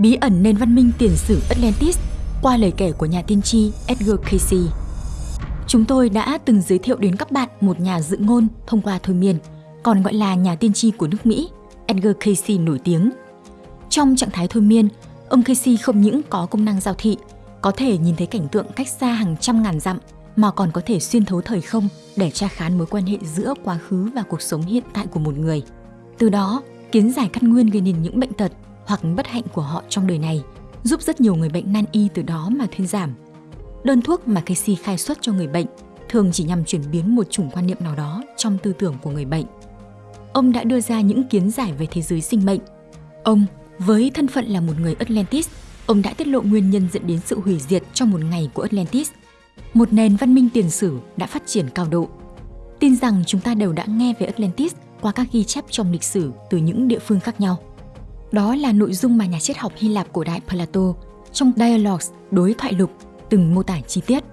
Bí ẩn nền văn minh tiền sử Atlantis qua lời kể của nhà tiên tri Edgar Cayce. Chúng tôi đã từng giới thiệu đến các bạn một nhà dự ngôn thông qua thôi miên, còn gọi là nhà tiên tri của nước Mỹ, Edgar Cayce nổi tiếng. Trong trạng thái thôi miên, ông Cayce không những có công năng giao thị, có thể nhìn thấy cảnh tượng cách xa hàng trăm ngàn dặm, mà còn có thể xuyên thấu thời không để tra khán mối quan hệ giữa quá khứ và cuộc sống hiện tại của một người. Từ đó, kiến giải căn nguyên gây nên những bệnh tật hoặc bất hạnh của họ trong đời này, giúp rất nhiều người bệnh nan y từ đó mà thuyên giảm. Đơn thuốc mà Casey khai xuất cho người bệnh thường chỉ nhằm chuyển biến một chủng quan niệm nào đó trong tư tưởng của người bệnh. Ông đã đưa ra những kiến giải về thế giới sinh mệnh. Ông, với thân phận là một người Atlantis, ông đã tiết lộ nguyên nhân dẫn đến sự hủy diệt trong một ngày của Atlantis. Một nền văn minh tiền sử đã phát triển cao độ. Tin rằng chúng ta đều đã nghe về Atlantis qua các ghi chép trong lịch sử từ những địa phương khác nhau. Đó là nội dung mà nhà triết học Hy Lạp cổ đại Plato trong Dialogues đối thoại lục từng mô tả chi tiết.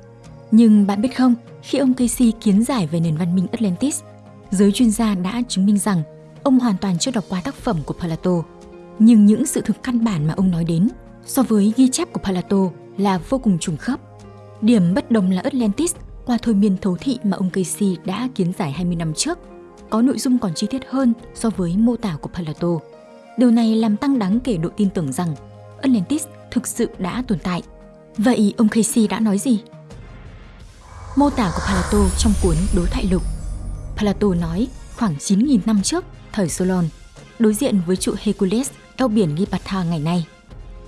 Nhưng bạn biết không, khi ông Casey kiến giải về nền văn minh Atlantis, giới chuyên gia đã chứng minh rằng ông hoàn toàn chưa đọc qua tác phẩm của Plato. Nhưng những sự thực căn bản mà ông nói đến so với ghi chép của Plato là vô cùng trùng khớp. Điểm bất đồng là Atlantis qua thôi miên thấu thị mà ông Casey đã kiến giải 20 năm trước có nội dung còn chi tiết hơn so với mô tả của Plato. Điều này làm tăng đáng kể độ tin tưởng rằng Atlantis thực sự đã tồn tại. Vậy ông Casey đã nói gì? Mô tả của Plato trong cuốn Đối thoại lục Plato nói khoảng 9.000 năm trước, thời Solon, đối diện với trụ Hercules eo biển Gibraltar ngày nay.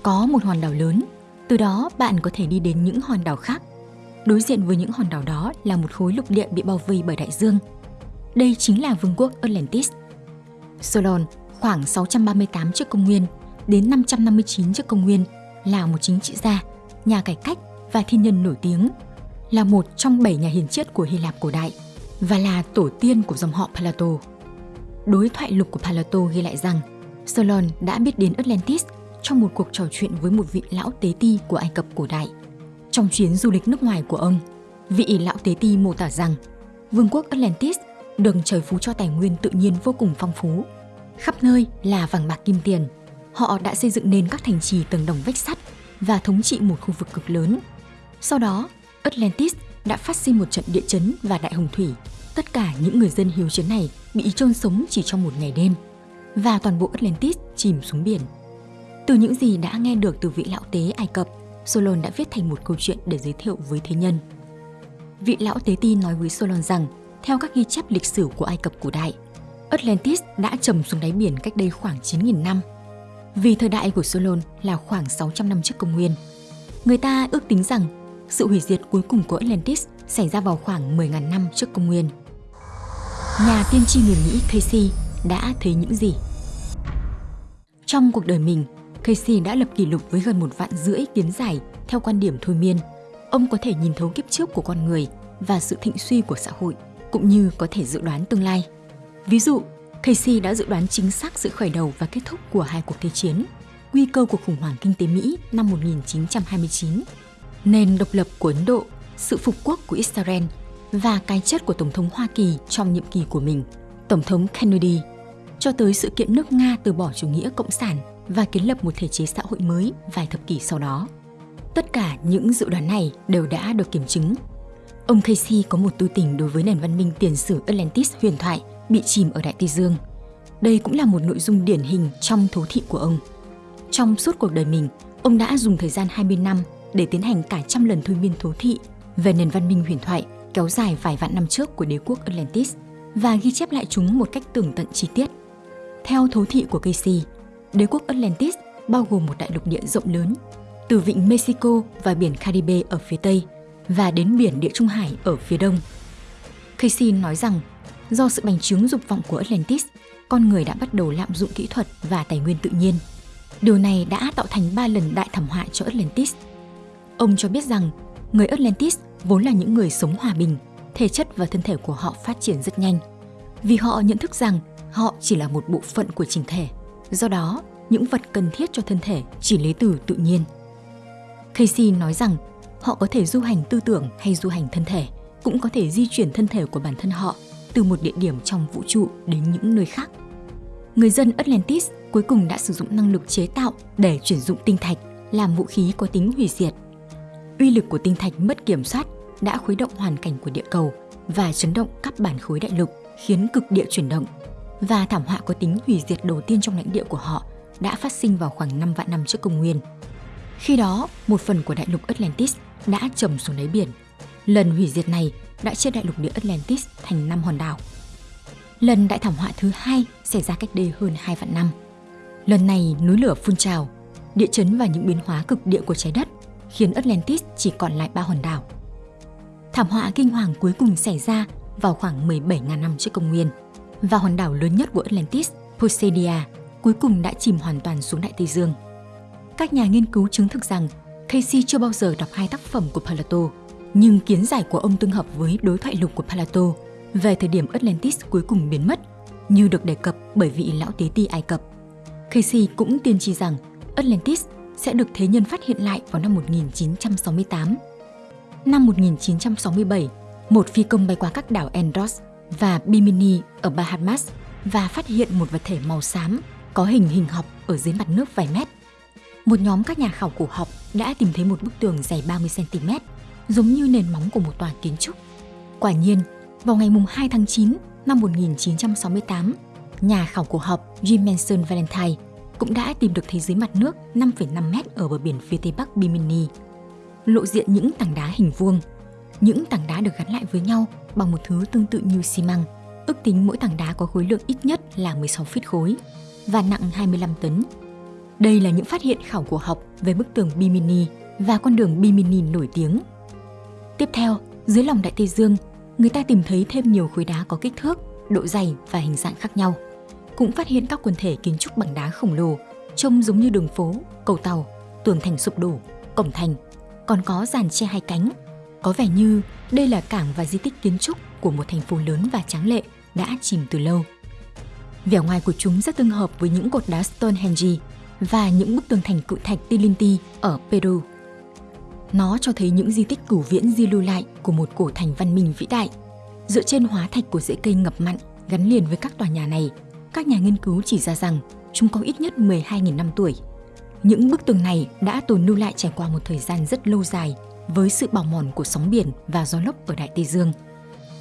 Có một hòn đảo lớn, từ đó bạn có thể đi đến những hòn đảo khác. Đối diện với những hòn đảo đó là một khối lục địa bị bao vây bởi đại dương. Đây chính là vương quốc Atlantis. Solon khoảng 638 trước công nguyên đến 559 trước công nguyên là một chính trị gia, nhà cải cách và thiên nhân nổi tiếng, là một trong bảy nhà hiền triết của Hy Lạp cổ đại và là tổ tiên của dòng họ Plato. Đối thoại lục của Plato ghi lại rằng Solon đã biết đến Atlantis trong một cuộc trò chuyện với một vị lão tế ti của Ai Cập cổ đại. Trong chuyến du lịch nước ngoài của ông, vị lão tế ti mô tả rằng vương quốc Atlantis được trời phú cho tài nguyên tự nhiên vô cùng phong phú Khắp nơi là vàng bạc kim tiền. Họ đã xây dựng nên các thành trì tầng đồng vách sắt và thống trị một khu vực cực lớn. Sau đó, Atlantis đã phát sinh một trận địa chấn và đại hồng thủy. Tất cả những người dân hiếu chiến này bị chôn sống chỉ trong một ngày đêm và toàn bộ Atlantis chìm xuống biển. Từ những gì đã nghe được từ vị lão tế Ai Cập, Solon đã viết thành một câu chuyện để giới thiệu với thế nhân. Vị lão tế ti nói với Solon rằng, theo các ghi chép lịch sử của Ai Cập cổ đại, Atlantis đã chìm xuống đáy biển cách đây khoảng 9.000 năm. Vì thời đại của Solon là khoảng 600 năm trước công nguyên. Người ta ước tính rằng sự hủy diệt cuối cùng của Atlantis xảy ra vào khoảng 10.000 năm trước công nguyên. Nhà tiên tri người Mỹ Casey đã thấy những gì? Trong cuộc đời mình, Casey đã lập kỷ lục với gần một vạn rưỡi kiến giải theo quan điểm thôi miên. Ông có thể nhìn thấu kiếp trước của con người và sự thịnh suy của xã hội, cũng như có thể dự đoán tương lai. Ví dụ, Casey đã dự đoán chính xác sự khởi đầu và kết thúc của hai cuộc thế chiến, nguy cơ cuộc khủng hoảng kinh tế Mỹ năm 1929, nền độc lập của Ấn Độ, sự phục quốc của Israel và cái chết của Tổng thống Hoa Kỳ trong nhiệm kỳ của mình, Tổng thống Kennedy, cho tới sự kiện nước Nga từ bỏ chủ nghĩa cộng sản và kiến lập một thể chế xã hội mới vài thập kỷ sau đó. Tất cả những dự đoán này đều đã được kiểm chứng. Ông Casey có một tư tình đối với nền văn minh tiền sử Atlantis huyền thoại bị chìm ở Đại Tây Dương. Đây cũng là một nội dung điển hình trong thấu thị của ông. Trong suốt cuộc đời mình, ông đã dùng thời gian 20 năm để tiến hành cả trăm lần thôi miên thấu thị về nền văn minh huyền thoại kéo dài vài vạn năm trước của đế quốc Atlantis và ghi chép lại chúng một cách tường tận chi tiết. Theo thấu thị của Casey, đế quốc Atlantis bao gồm một đại lục địa rộng lớn, từ vịnh Mexico và biển Caribe ở phía Tây và đến biển Địa Trung Hải ở phía Đông. Casey nói rằng Do sự bành trướng dục vọng của Atlantis, con người đã bắt đầu lạm dụng kỹ thuật và tài nguyên tự nhiên. Điều này đã tạo thành 3 lần đại thảm họa cho Atlantis. Ông cho biết rằng người Atlantis vốn là những người sống hòa bình, thể chất và thân thể của họ phát triển rất nhanh. Vì họ nhận thức rằng họ chỉ là một bộ phận của trình thể. Do đó, những vật cần thiết cho thân thể chỉ lấy từ tự nhiên. Casey nói rằng họ có thể du hành tư tưởng hay du hành thân thể, cũng có thể di chuyển thân thể của bản thân họ từ một địa điểm trong vũ trụ đến những nơi khác. người dân Atlantis cuối cùng đã sử dụng năng lực chế tạo để chuyển dụng tinh thạch làm vũ khí có tính hủy diệt. Uy lực của tinh thạch mất kiểm soát đã khuấy động hoàn cảnh của địa cầu và chấn động các bản khối đại lục, khiến cực địa chuyển động. Và thảm họa có tính hủy diệt đầu tiên trong lãnh địa của họ đã phát sinh vào khoảng 5 vạn năm trước công nguyên. Khi đó, một phần của đại lục Atlantis đã trầm xuống đáy biển. Lần hủy diệt này đã chia đại lục địa Atlantis thành 5 hòn đảo. Lần đại thảm họa thứ hai xảy ra cách đây hơn 2 vạn năm. Lần này núi lửa phun trào, địa chấn và những biến hóa cực địa của trái đất khiến Atlantis chỉ còn lại ba hòn đảo. Thảm họa kinh hoàng cuối cùng xảy ra vào khoảng 17.000 năm trước công nguyên và hòn đảo lớn nhất của Atlantis, Poseidia, cuối cùng đã chìm hoàn toàn xuống Đại Tây Dương. Các nhà nghiên cứu chứng thực rằng Casey chưa bao giờ đọc hai tác phẩm của Plato, nhưng kiến giải của ông tương hợp với đối thoại lục của Plato về thời điểm Atlantis cuối cùng biến mất, như được đề cập bởi vị lão tế ti Ai Cập. Casey cũng tiên tri rằng Atlantis sẽ được thế nhân phát hiện lại vào năm 1968. Năm 1967, một phi công bay qua các đảo Andros và Bimini ở Bahamas và phát hiện một vật thể màu xám có hình hình học ở dưới mặt nước vài mét. Một nhóm các nhà khảo cổ học đã tìm thấy một bức tường dày 30cm, giống như nền móng của một tòa kiến trúc. Quả nhiên, vào ngày 2 tháng 9 năm 1968, nhà khảo cổ học Jim Manson Valentine cũng đã tìm được thế giới mặt nước 5,5 mét ở bờ biển phía tây bắc Bimini. Lộ diện những tảng đá hình vuông. Những tảng đá được gắn lại với nhau bằng một thứ tương tự như xi măng. Ước tính mỗi tảng đá có khối lượng ít nhất là 16 feet khối và nặng 25 tấn. Đây là những phát hiện khảo cổ học về bức tường Bimini và con đường Bimini nổi tiếng. Tiếp theo, dưới lòng Đại Tây Dương, người ta tìm thấy thêm nhiều khối đá có kích thước, độ dày và hình dạng khác nhau cũng phát hiện các quần thể kiến trúc bằng đá khổng lồ, trông giống như đường phố, cầu tàu, tường thành sụp đổ, cổng thành, còn có giàn che hai cánh. Có vẻ như đây là cảng và di tích kiến trúc của một thành phố lớn và tráng lệ đã chìm từ lâu. Vẻ ngoài của chúng rất tương hợp với những cột đá Stonehenge và những bức tường thành cự thạch Tilinti ở Peru. Nó cho thấy những di tích cửu viễn di lưu lại của một cổ thành văn minh vĩ đại. Dựa trên hóa thạch của rễ cây ngập mặn gắn liền với các tòa nhà này các nhà nghiên cứu chỉ ra rằng chúng có ít nhất 12.000 năm tuổi. Những bức tường này đã tồn lưu lại trải qua một thời gian rất lâu dài với sự bào mòn của sóng biển và gió lốc ở Đại Tây Dương.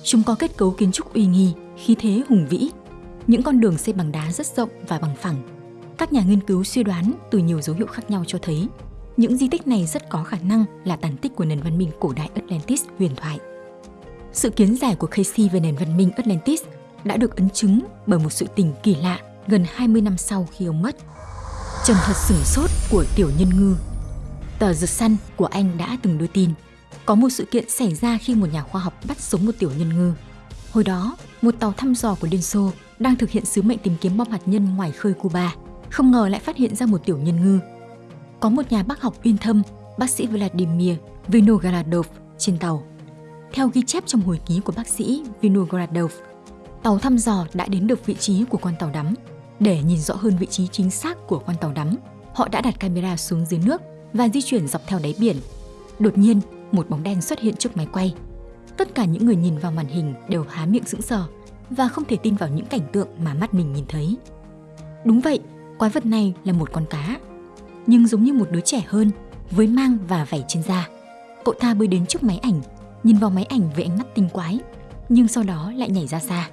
Chúng có kết cấu kiến trúc uy nghi, khí thế hùng vĩ. Những con đường xây bằng đá rất rộng và bằng phẳng. Các nhà nghiên cứu suy đoán từ nhiều dấu hiệu khác nhau cho thấy những di tích này rất có khả năng là tàn tích của nền văn minh cổ đại Atlantis huyền thoại. Sự kiến giải của Casey về nền văn minh Atlantis đã được ấn chứng bởi một sự tình kỳ lạ gần 20 năm sau khi ông mất. Trần thật sửng sốt của tiểu nhân ngư. Tờ The Sun của Anh đã từng đưa tin có một sự kiện xảy ra khi một nhà khoa học bắt sống một tiểu nhân ngư. Hồi đó, một tàu thăm dò của Liên Xô đang thực hiện sứ mệnh tìm kiếm bom hạt nhân ngoài khơi Cuba, không ngờ lại phát hiện ra một tiểu nhân ngư. Có một nhà bác học uyên thâm, bác sĩ Vladimir Vinogradov trên tàu. Theo ghi chép trong hồi ký của bác sĩ Vinogradov, tàu thăm dò đã đến được vị trí của con tàu đắm. Để nhìn rõ hơn vị trí chính xác của con tàu đắm, họ đã đặt camera xuống dưới nước và di chuyển dọc theo đáy biển. Đột nhiên, một bóng đen xuất hiện trước máy quay. Tất cả những người nhìn vào màn hình đều há miệng sững sờ và không thể tin vào những cảnh tượng mà mắt mình nhìn thấy. Đúng vậy, quái vật này là một con cá, nhưng giống như một đứa trẻ hơn, với mang và vảy trên da. Cậu ta bơi đến trước máy ảnh, nhìn vào máy ảnh với ánh mắt tinh quái, nhưng sau đó lại nhảy ra xa.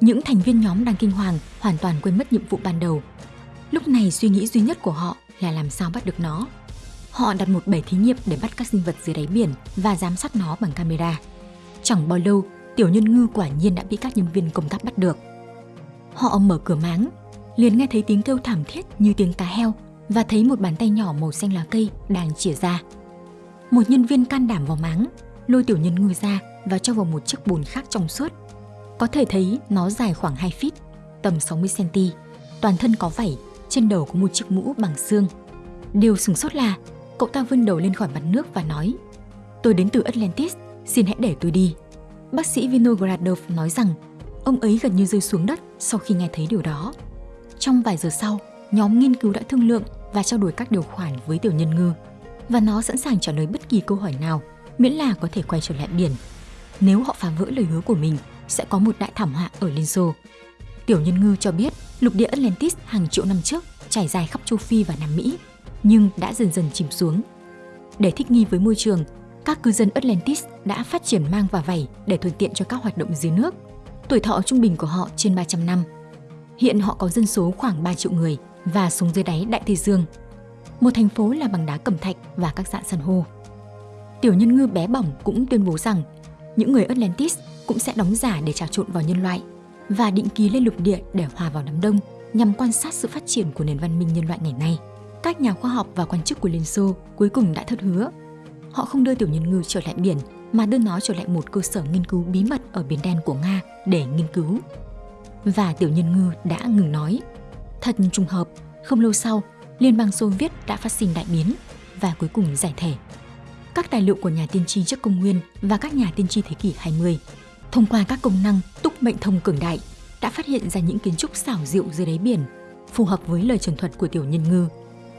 Những thành viên nhóm đang kinh hoàng hoàn toàn quên mất nhiệm vụ ban đầu. Lúc này suy nghĩ duy nhất của họ là làm sao bắt được nó. Họ đặt một bể thí nghiệm để bắt các sinh vật dưới đáy biển và giám sát nó bằng camera. Chẳng bao lâu, tiểu nhân ngư quả nhiên đã bị các nhân viên công tác bắt được. Họ mở cửa máng, liền nghe thấy tiếng kêu thảm thiết như tiếng cá heo và thấy một bàn tay nhỏ màu xanh lá cây đang chìa ra. Một nhân viên can đảm vào máng, lôi tiểu nhân ngư ra và cho vào một chiếc bồn khác trong suốt có thể thấy nó dài khoảng 2 feet, tầm 60cm, toàn thân có vảy, trên đầu có một chiếc mũ bằng xương. Điều sửng sốt là cậu ta vươn đầu lên khỏi mặt nước và nói Tôi đến từ Atlantis, xin hãy để tôi đi. Bác sĩ Vinogradov nói rằng ông ấy gần như rơi xuống đất sau khi nghe thấy điều đó. Trong vài giờ sau, nhóm nghiên cứu đã thương lượng và trao đổi các điều khoản với tiểu nhân ngư và nó sẵn sàng trả lời bất kỳ câu hỏi nào miễn là có thể quay trở lại biển. Nếu họ phá vỡ lời hứa của mình sẽ có một đại thảm họa ở Liên Xô. Tiểu Nhân Ngư cho biết lục địa Atlantis hàng triệu năm trước trải dài khắp châu Phi và Nam Mỹ, nhưng đã dần dần chìm xuống. Để thích nghi với môi trường, các cư dân Atlantis đã phát triển mang và vảy để thuận tiện cho các hoạt động dưới nước. Tuổi thọ trung bình của họ trên 300 năm. Hiện họ có dân số khoảng 3 triệu người và xuống dưới đáy Đại Tây Dương. Một thành phố là bằng đá cẩm thạch và các dạng san hô. Tiểu nhân ngư bé bỏng cũng tuyên bố rằng, những người Atlantis cũng sẽ đóng giả để trà trộn vào nhân loại và định kỳ lên lục địa để hòa vào đám đông nhằm quan sát sự phát triển của nền văn minh nhân loại ngày nay. Các nhà khoa học và quan chức của Liên Xô cuối cùng đã thất hứa. Họ không đưa tiểu nhân ngư trở lại biển, mà đưa nó trở lại một cơ sở nghiên cứu bí mật ở biển đen của Nga để nghiên cứu. Và tiểu nhân ngư đã ngừng nói. Thật trùng hợp, không lâu sau, Liên bang Xô Viết đã phát sinh đại biến và cuối cùng giải thể. Các tài liệu của nhà tiên tri trước công nguyên và các nhà tiên tri thế kỷ 20 thông qua các công năng túc mệnh thông cường đại đã phát hiện ra những kiến trúc xảo diệu dưới đáy biển, phù hợp với lời trần thuật của tiểu nhân ngư.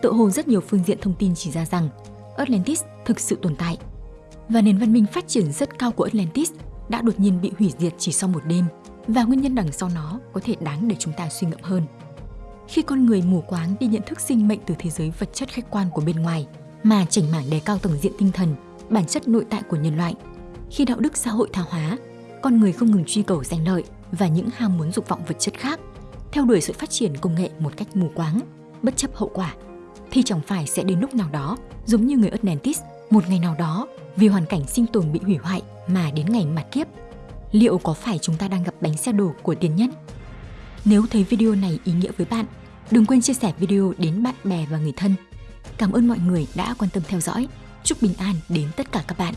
Tự hồ rất nhiều phương diện thông tin chỉ ra rằng Atlantis thực sự tồn tại. Và nền văn minh phát triển rất cao của Atlantis đã đột nhiên bị hủy diệt chỉ sau một đêm và nguyên nhân đằng sau nó có thể đáng để chúng ta suy ngẫm hơn. Khi con người mù quáng đi nhận thức sinh mệnh từ thế giới vật chất khách quan của bên ngoài mà chảnh mảng đề cao tầng diện tinh thần, bản chất nội tại của nhân loại, khi đạo đức xã hội tha hóa, con người không ngừng truy cầu danh lợi và những ham muốn dục vọng vật chất khác, theo đuổi sự phát triển công nghệ một cách mù quáng, bất chấp hậu quả, thì chẳng phải sẽ đến lúc nào đó, giống như người Atlantis, một ngày nào đó, vì hoàn cảnh sinh tồn bị hủy hoại mà đến ngày mặt kiếp. Liệu có phải chúng ta đang gặp bánh xe đổ của tiền nhân? Nếu thấy video này ý nghĩa với bạn, đừng quên chia sẻ video đến bạn bè và người thân. Cảm ơn mọi người đã quan tâm theo dõi. Chúc bình an đến tất cả các bạn.